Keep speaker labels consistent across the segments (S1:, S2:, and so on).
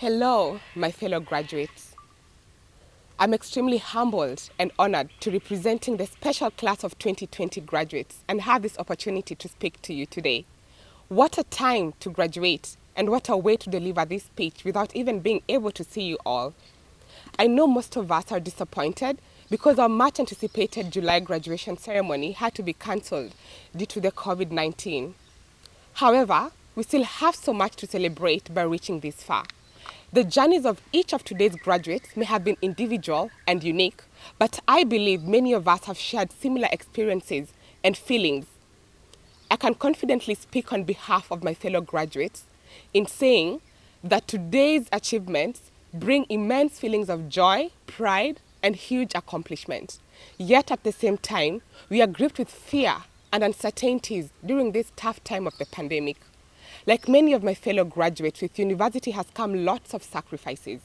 S1: Hello, my fellow graduates. I'm extremely humbled and honored to representing the special class of 2020 graduates and have this opportunity to speak to you today. What a time to graduate and what a way to deliver this speech without even being able to see you all. I know most of us are disappointed because our much anticipated July graduation ceremony had to be cancelled due to the COVID-19. However, we still have so much to celebrate by reaching this far. The journeys of each of today's graduates may have been individual and unique, but I believe many of us have shared similar experiences and feelings. I can confidently speak on behalf of my fellow graduates in saying that today's achievements bring immense feelings of joy, pride, and huge accomplishments. Yet at the same time, we are gripped with fear and uncertainties during this tough time of the pandemic. Like many of my fellow graduates, with university has come lots of sacrifices,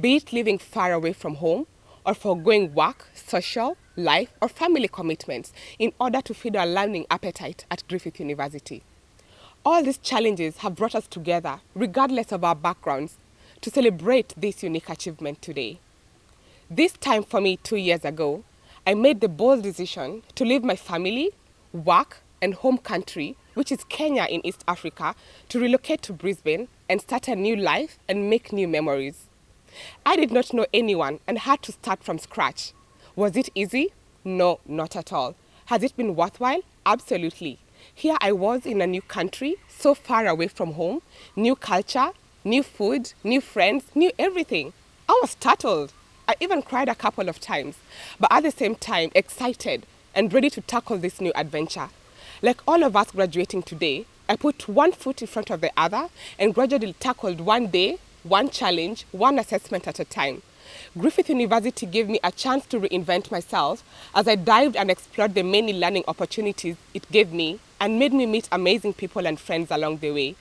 S1: be it living far away from home or foregoing work, social, life, or family commitments in order to feed our learning appetite at Griffith University. All these challenges have brought us together, regardless of our backgrounds, to celebrate this unique achievement today. This time for me two years ago, I made the bold decision to leave my family, work, and home country, which is Kenya in East Africa, to relocate to Brisbane and start a new life and make new memories. I did not know anyone and had to start from scratch. Was it easy? No, not at all. Has it been worthwhile? Absolutely. Here I was in a new country, so far away from home, new culture, new food, new friends, new everything. I was startled. I even cried a couple of times, but at the same time, excited and ready to tackle this new adventure. Like all of us graduating today, I put one foot in front of the other and gradually tackled one day, one challenge, one assessment at a time. Griffith University gave me a chance to reinvent myself as I dived and explored the many learning opportunities it gave me and made me meet amazing people and friends along the way.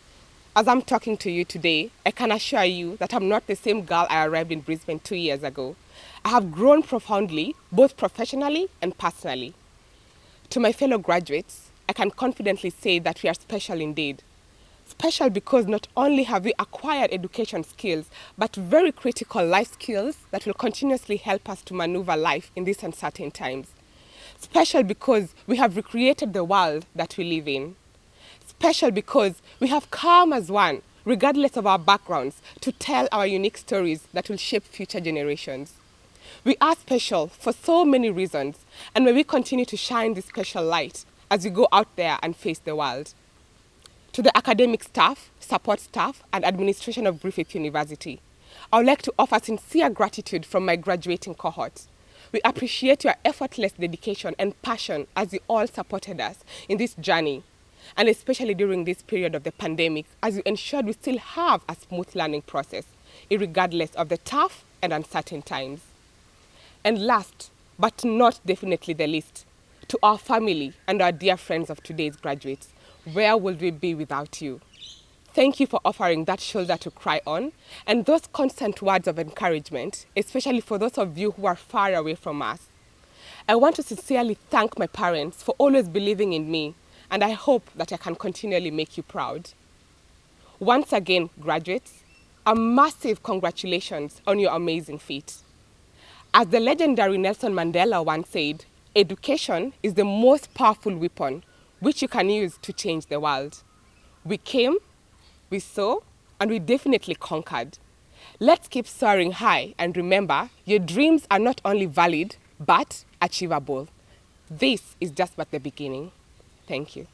S1: As I'm talking to you today, I can assure you that I'm not the same girl I arrived in Brisbane two years ago. I have grown profoundly, both professionally and personally. To my fellow graduates, I can confidently say that we are special indeed. Special because not only have we acquired education skills, but very critical life skills that will continuously help us to maneuver life in these uncertain times. Special because we have recreated the world that we live in. Special because we have come as one, regardless of our backgrounds, to tell our unique stories that will shape future generations. We are special for so many reasons, and may we continue to shine this special light as we go out there and face the world. To the academic staff, support staff, and administration of Griffith University, I would like to offer sincere gratitude from my graduating cohort. We appreciate your effortless dedication and passion as you all supported us in this journey, and especially during this period of the pandemic, as you ensured we still have a smooth learning process, regardless of the tough and uncertain times. And last, but not definitely the least, to our family and our dear friends of today's graduates, where would we be without you? Thank you for offering that shoulder to cry on and those constant words of encouragement, especially for those of you who are far away from us. I want to sincerely thank my parents for always believing in me, and I hope that I can continually make you proud. Once again, graduates, a massive congratulations on your amazing feat. As the legendary Nelson Mandela once said, Education is the most powerful weapon which you can use to change the world. We came, we saw, and we definitely conquered. Let's keep soaring high and remember your dreams are not only valid but achievable. This is just but the beginning. Thank you.